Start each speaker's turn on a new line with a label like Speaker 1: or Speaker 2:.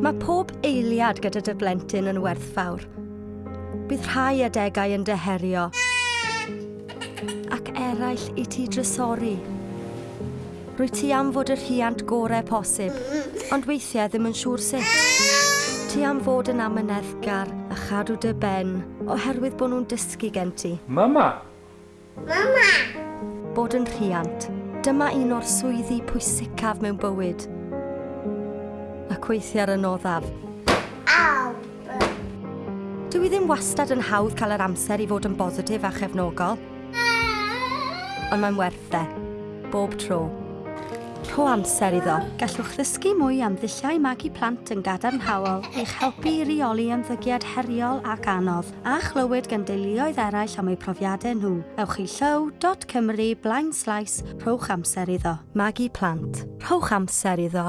Speaker 1: Mae pob eiliad gyda dy blentyn yn werthfawr. Bydd rhai adegau yn deherio ac eraill i ti drysori. Rwy ti am fod y rhiant gorau posib, ond weithiau ddim yn siŵr sut. Ti am fod yn amyneddgar a chadw dy ben oherwydd bod nhw'n dysgu gen ti.
Speaker 2: Mama! Mama!
Speaker 1: Bod yn rhiant. Dyma un o'r swyddi pwysicaf mewn bywyd ac weithiau'r yn oddaf. Aw! Dwi ddim wastad yn hawdd cael yr amser i fod yn bositif a chefnogol. Ond mae'n werth e. Bob tro. Rho amser iddo. Gallwch ddysgu mwy am ddulliau magu plant yn gadarnhaol i'ch helpu i reoli ymddygiad heriol ac anodd a chlywed gan deuluoedd eraill am eu profiadau nhw. Ewch i llyw.cymru blaen slais rhowch amser iddo. Magu plant. Rhowch amser iddo.